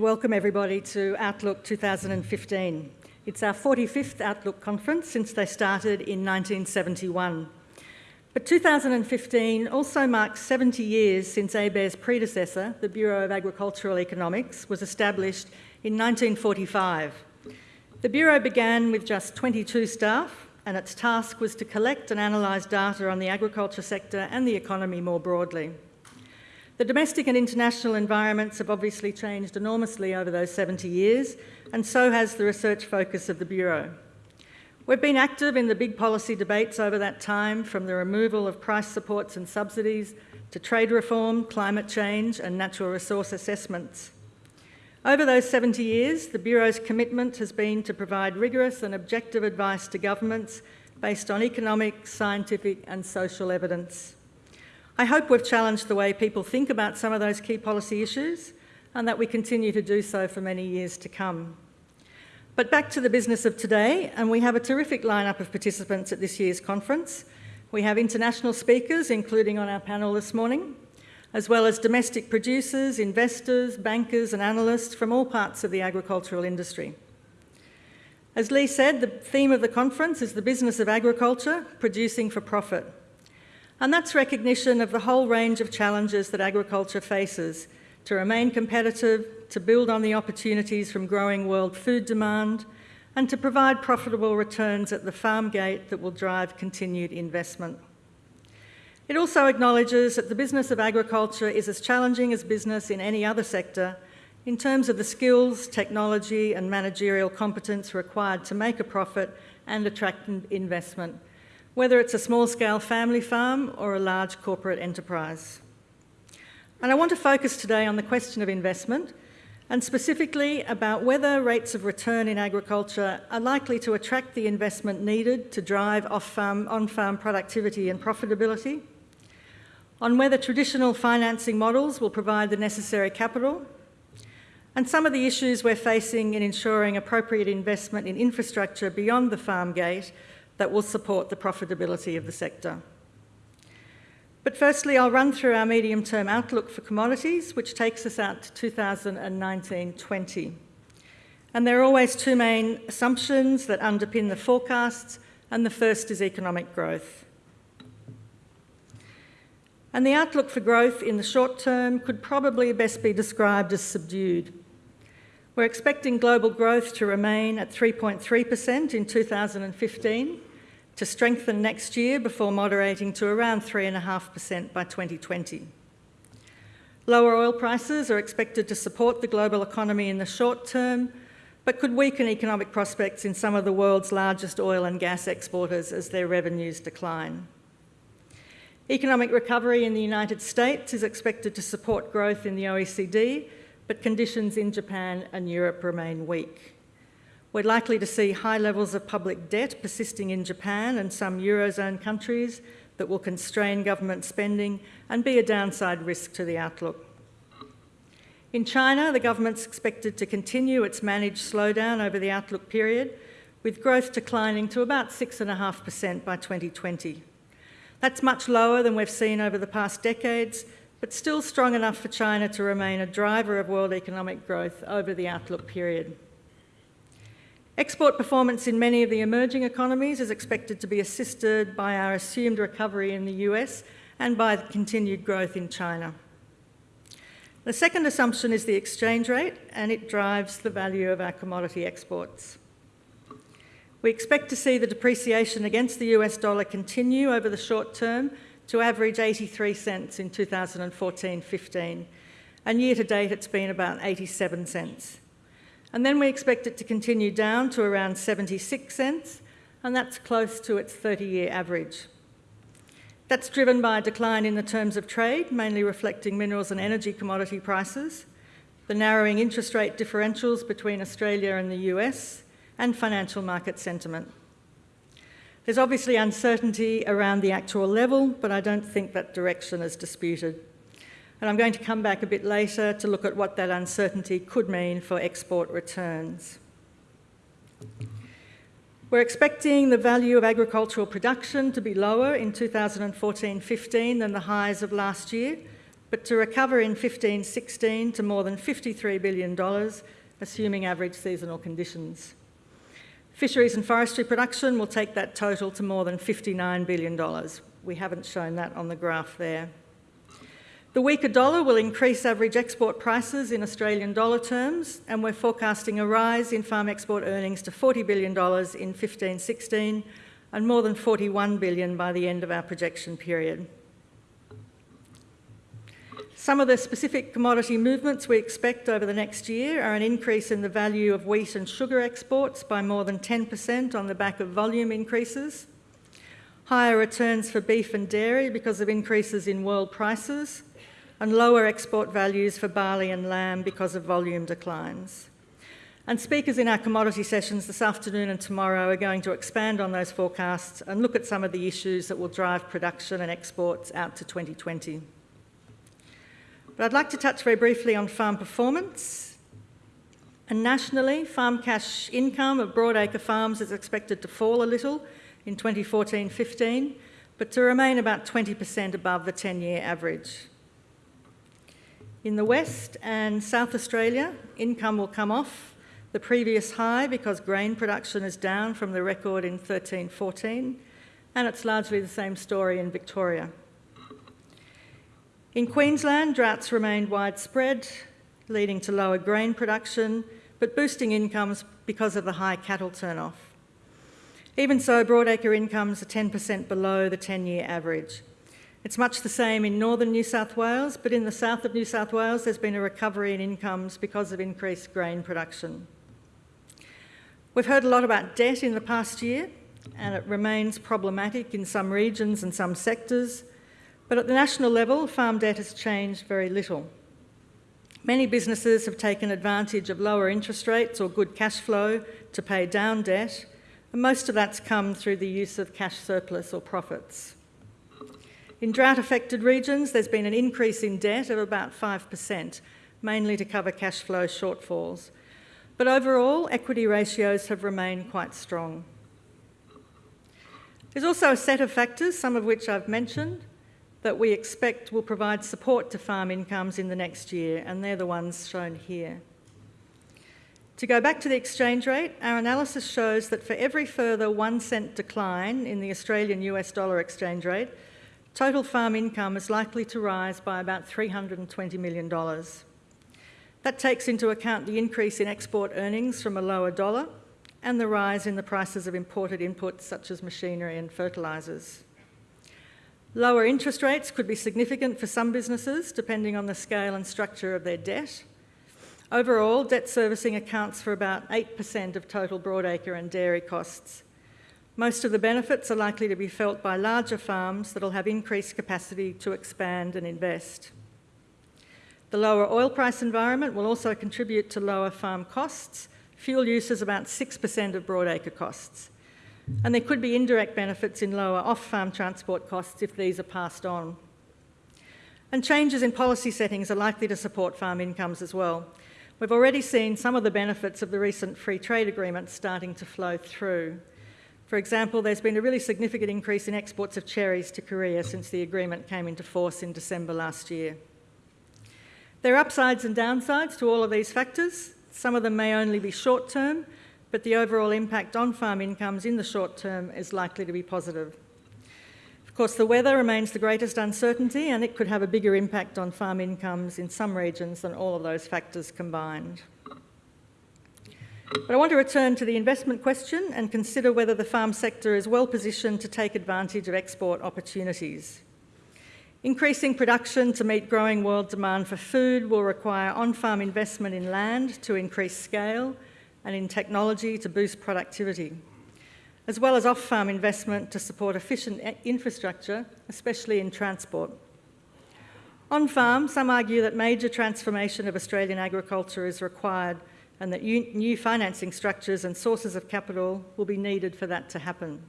Welcome everybody to Outlook 2015. It's our 45th Outlook conference since they started in 1971. But 2015 also marks 70 years since ABARES' predecessor, the Bureau of Agricultural Economics, was established in 1945. The Bureau began with just 22 staff and its task was to collect and analyse data on the agriculture sector and the economy more broadly. The domestic and international environments have obviously changed enormously over those 70 years, and so has the research focus of the Bureau. We've been active in the big policy debates over that time, from the removal of price supports and subsidies to trade reform, climate change and natural resource assessments. Over those 70 years, the Bureau's commitment has been to provide rigorous and objective advice to governments based on economic, scientific and social evidence. I hope we've challenged the way people think about some of those key policy issues and that we continue to do so for many years to come. But back to the business of today, and we have a terrific lineup of participants at this year's conference. We have international speakers, including on our panel this morning, as well as domestic producers, investors, bankers and analysts from all parts of the agricultural industry. As Lee said, the theme of the conference is the business of agriculture, producing for profit. And that's recognition of the whole range of challenges that agriculture faces to remain competitive, to build on the opportunities from growing world food demand, and to provide profitable returns at the farm gate that will drive continued investment. It also acknowledges that the business of agriculture is as challenging as business in any other sector in terms of the skills, technology and managerial competence required to make a profit and attract investment whether it's a small-scale family farm or a large corporate enterprise. And I want to focus today on the question of investment and specifically about whether rates of return in agriculture are likely to attract the investment needed to drive off-farm, on-farm productivity and profitability, on whether traditional financing models will provide the necessary capital, and some of the issues we're facing in ensuring appropriate investment in infrastructure beyond the farm gate that will support the profitability of the sector. But firstly, I'll run through our medium-term outlook for commodities, which takes us out to 2019-20. And there are always two main assumptions that underpin the forecasts, and the first is economic growth. And the outlook for growth in the short term could probably best be described as subdued. We're expecting global growth to remain at 3.3% in 2015, to strengthen next year before moderating to around 3.5% by 2020. Lower oil prices are expected to support the global economy in the short term, but could weaken economic prospects in some of the world's largest oil and gas exporters as their revenues decline. Economic recovery in the United States is expected to support growth in the OECD, but conditions in Japan and Europe remain weak. We're likely to see high levels of public debt persisting in Japan and some Eurozone countries that will constrain government spending and be a downside risk to the outlook. In China, the government's expected to continue its managed slowdown over the outlook period, with growth declining to about 6.5% by 2020. That's much lower than we've seen over the past decades, but still strong enough for China to remain a driver of world economic growth over the outlook period. Export performance in many of the emerging economies is expected to be assisted by our assumed recovery in the US and by the continued growth in China. The second assumption is the exchange rate, and it drives the value of our commodity exports. We expect to see the depreciation against the US dollar continue over the short term to average 83 cents in 2014-15, and year to date it's been about 87 cents. And then we expect it to continue down to around 76 cents, and that's close to its 30-year average. That's driven by a decline in the terms of trade, mainly reflecting minerals and energy commodity prices, the narrowing interest rate differentials between Australia and the US, and financial market sentiment. There's obviously uncertainty around the actual level, but I don't think that direction is disputed and I'm going to come back a bit later to look at what that uncertainty could mean for export returns. We're expecting the value of agricultural production to be lower in 2014-15 than the highs of last year, but to recover in 15-16 to more than $53 billion, assuming average seasonal conditions. Fisheries and forestry production will take that total to more than $59 billion. We haven't shown that on the graph there. The weaker dollar will increase average export prices in Australian dollar terms, and we're forecasting a rise in farm export earnings to $40 billion in 15-16 and more than $41 billion by the end of our projection period. Some of the specific commodity movements we expect over the next year are an increase in the value of wheat and sugar exports by more than 10% on the back of volume increases, higher returns for beef and dairy because of increases in world prices, and lower export values for barley and lamb because of volume declines. And speakers in our commodity sessions this afternoon and tomorrow are going to expand on those forecasts and look at some of the issues that will drive production and exports out to 2020. But I'd like to touch very briefly on farm performance. And nationally, farm cash income of broadacre farms is expected to fall a little in 2014-15, but to remain about 20% above the 10-year average. In the West and South Australia, income will come off the previous high because grain production is down from the record in 13-14, and it's largely the same story in Victoria. In Queensland, droughts remained widespread, leading to lower grain production, but boosting incomes because of the high cattle turnoff. Even so, broadacre incomes are 10% below the 10-year average. It's much the same in northern New South Wales, but in the south of New South Wales, there's been a recovery in incomes because of increased grain production. We've heard a lot about debt in the past year, and it remains problematic in some regions and some sectors, but at the national level, farm debt has changed very little. Many businesses have taken advantage of lower interest rates or good cash flow to pay down debt, and most of that's come through the use of cash surplus or profits. In drought-affected regions, there's been an increase in debt of about 5%, mainly to cover cash flow shortfalls. But overall, equity ratios have remained quite strong. There's also a set of factors, some of which I've mentioned, that we expect will provide support to farm incomes in the next year, and they're the ones shown here. To go back to the exchange rate, our analysis shows that for every further one cent decline in the Australian US dollar exchange rate, Total farm income is likely to rise by about $320 million. That takes into account the increase in export earnings from a lower dollar and the rise in the prices of imported inputs such as machinery and fertilisers. Lower interest rates could be significant for some businesses, depending on the scale and structure of their debt. Overall, debt servicing accounts for about 8% of total broadacre and dairy costs, most of the benefits are likely to be felt by larger farms that will have increased capacity to expand and invest. The lower oil price environment will also contribute to lower farm costs. Fuel use is about 6% of broadacre costs. And there could be indirect benefits in lower off-farm transport costs if these are passed on. And changes in policy settings are likely to support farm incomes as well. We've already seen some of the benefits of the recent free trade agreement starting to flow through. For example, there's been a really significant increase in exports of cherries to Korea since the agreement came into force in December last year. There are upsides and downsides to all of these factors. Some of them may only be short term, but the overall impact on farm incomes in the short term is likely to be positive. Of course, the weather remains the greatest uncertainty and it could have a bigger impact on farm incomes in some regions than all of those factors combined. But I want to return to the investment question and consider whether the farm sector is well positioned to take advantage of export opportunities. Increasing production to meet growing world demand for food will require on-farm investment in land to increase scale and in technology to boost productivity, as well as off-farm investment to support efficient infrastructure, especially in transport. On farm, some argue that major transformation of Australian agriculture is required and that new financing structures and sources of capital will be needed for that to happen.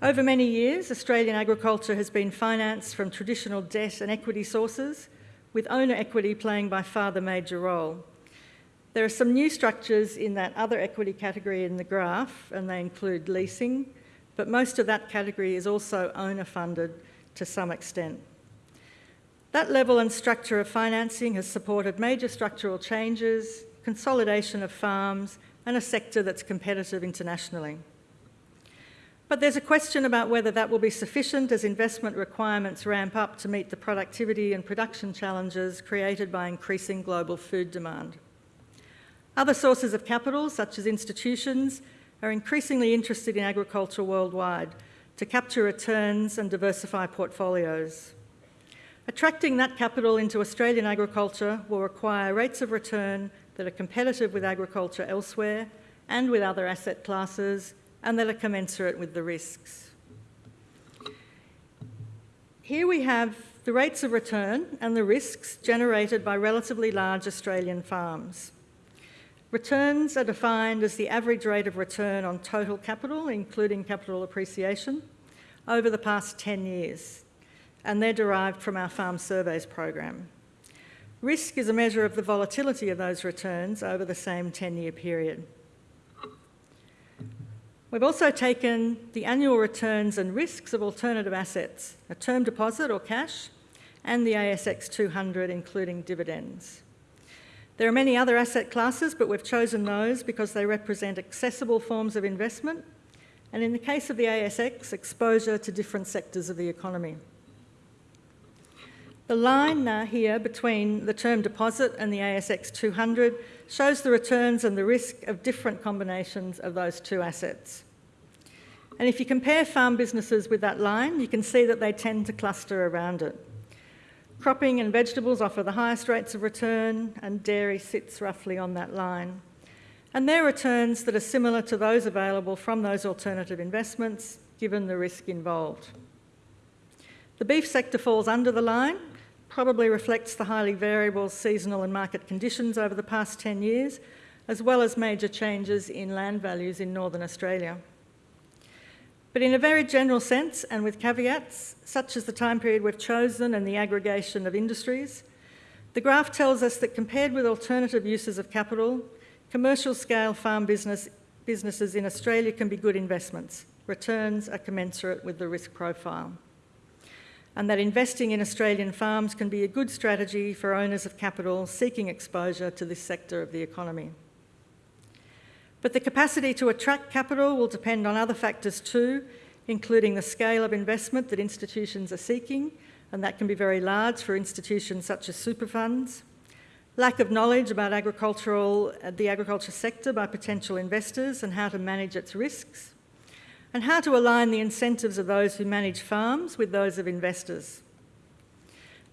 Over many years, Australian agriculture has been financed from traditional debt and equity sources, with owner equity playing by far the major role. There are some new structures in that other equity category in the graph, and they include leasing, but most of that category is also owner funded to some extent. That level and structure of financing has supported major structural changes, consolidation of farms, and a sector that's competitive internationally. But there's a question about whether that will be sufficient as investment requirements ramp up to meet the productivity and production challenges created by increasing global food demand. Other sources of capital, such as institutions, are increasingly interested in agriculture worldwide to capture returns and diversify portfolios. Attracting that capital into Australian agriculture will require rates of return that are competitive with agriculture elsewhere and with other asset classes and that are commensurate with the risks. Here we have the rates of return and the risks generated by relatively large Australian farms. Returns are defined as the average rate of return on total capital, including capital appreciation, over the past 10 years, and they're derived from our Farm Surveys program. Risk is a measure of the volatility of those returns over the same 10-year period. We've also taken the annual returns and risks of alternative assets, a term deposit or cash, and the ASX 200, including dividends. There are many other asset classes, but we've chosen those because they represent accessible forms of investment, and in the case of the ASX, exposure to different sectors of the economy. The line now here between the term deposit and the ASX 200 shows the returns and the risk of different combinations of those two assets. And if you compare farm businesses with that line, you can see that they tend to cluster around it. Cropping and vegetables offer the highest rates of return, and dairy sits roughly on that line. And they're returns that are similar to those available from those alternative investments, given the risk involved. The beef sector falls under the line, probably reflects the highly variable seasonal and market conditions over the past 10 years, as well as major changes in land values in Northern Australia. But in a very general sense, and with caveats, such as the time period we've chosen and the aggregation of industries, the graph tells us that compared with alternative uses of capital, commercial scale farm business, businesses in Australia can be good investments. Returns are commensurate with the risk profile. And that investing in Australian farms can be a good strategy for owners of capital seeking exposure to this sector of the economy. But the capacity to attract capital will depend on other factors too, including the scale of investment that institutions are seeking, and that can be very large for institutions such as super funds, lack of knowledge about agricultural, uh, the agriculture sector by potential investors and how to manage its risks, and how to align the incentives of those who manage farms with those of investors.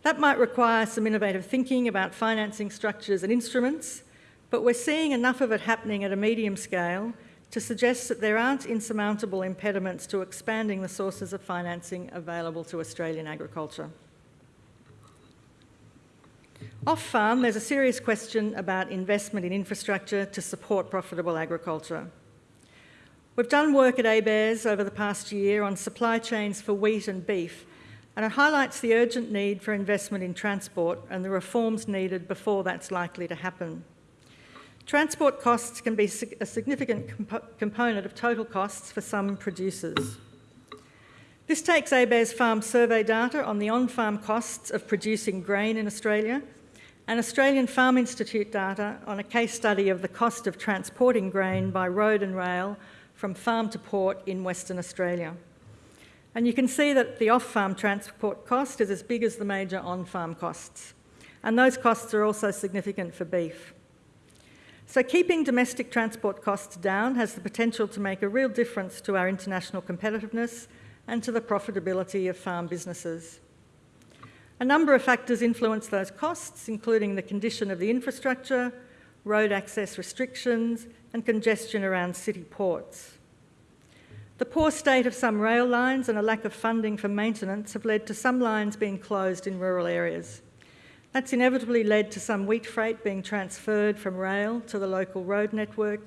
That might require some innovative thinking about financing structures and instruments, but we're seeing enough of it happening at a medium scale to suggest that there aren't insurmountable impediments to expanding the sources of financing available to Australian agriculture. Off farm, there's a serious question about investment in infrastructure to support profitable agriculture. We've done work at ABARES over the past year on supply chains for wheat and beef, and it highlights the urgent need for investment in transport and the reforms needed before that's likely to happen. Transport costs can be a significant comp component of total costs for some producers. This takes ABARES farm survey data on the on-farm costs of producing grain in Australia and Australian Farm Institute data on a case study of the cost of transporting grain by road and rail from farm to port in Western Australia. And you can see that the off-farm transport cost is as big as the major on-farm costs. And those costs are also significant for beef. So keeping domestic transport costs down has the potential to make a real difference to our international competitiveness and to the profitability of farm businesses. A number of factors influence those costs, including the condition of the infrastructure, road access restrictions, and congestion around city ports. The poor state of some rail lines and a lack of funding for maintenance have led to some lines being closed in rural areas. That's inevitably led to some wheat freight being transferred from rail to the local road network,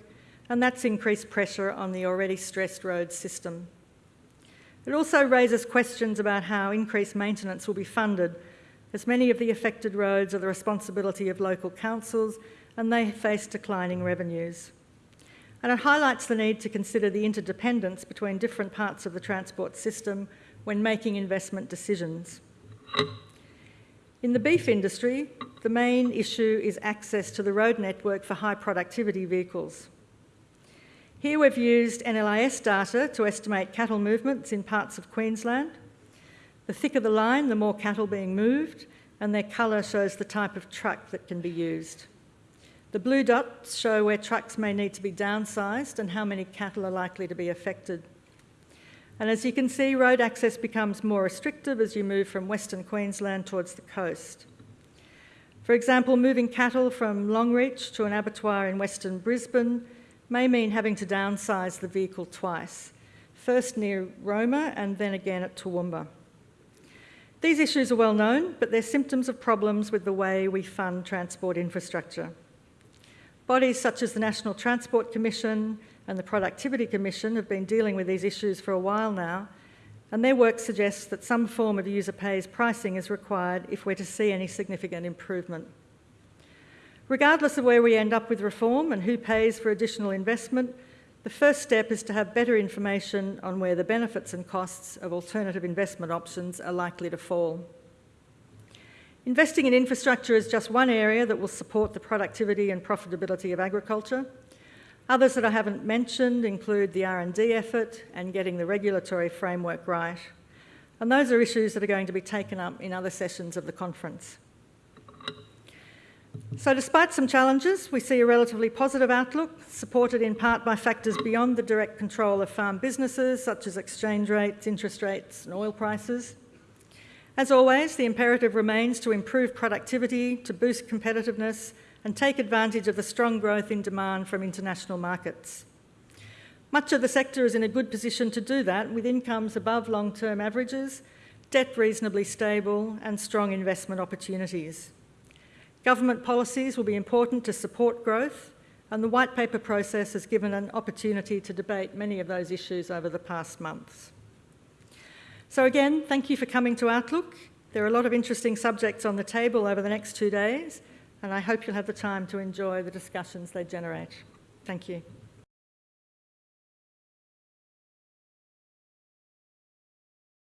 and that's increased pressure on the already stressed road system. It also raises questions about how increased maintenance will be funded, as many of the affected roads are the responsibility of local councils and they face declining revenues. And it highlights the need to consider the interdependence between different parts of the transport system when making investment decisions. In the beef industry, the main issue is access to the road network for high productivity vehicles. Here we've used NLIS data to estimate cattle movements in parts of Queensland. The thicker the line, the more cattle being moved, and their colour shows the type of truck that can be used. The blue dots show where trucks may need to be downsized and how many cattle are likely to be affected. And as you can see, road access becomes more restrictive as you move from Western Queensland towards the coast. For example, moving cattle from Longreach to an abattoir in Western Brisbane may mean having to downsize the vehicle twice, first near Roma and then again at Toowoomba. These issues are well known, but they're symptoms of problems with the way we fund transport infrastructure. Bodies such as the National Transport Commission and the Productivity Commission have been dealing with these issues for a while now, and their work suggests that some form of user pays pricing is required if we're to see any significant improvement. Regardless of where we end up with reform and who pays for additional investment, the first step is to have better information on where the benefits and costs of alternative investment options are likely to fall. Investing in infrastructure is just one area that will support the productivity and profitability of agriculture. Others that I haven't mentioned include the R&D effort and getting the regulatory framework right. And those are issues that are going to be taken up in other sessions of the conference. So despite some challenges, we see a relatively positive outlook, supported in part by factors beyond the direct control of farm businesses, such as exchange rates, interest rates and oil prices. As always, the imperative remains to improve productivity, to boost competitiveness and take advantage of the strong growth in demand from international markets. Much of the sector is in a good position to do that, with incomes above long-term averages, debt reasonably stable and strong investment opportunities. Government policies will be important to support growth and the white paper process has given an opportunity to debate many of those issues over the past months. So again, thank you for coming to Outlook. There are a lot of interesting subjects on the table over the next two days and I hope you'll have the time to enjoy the discussions they generate. Thank you.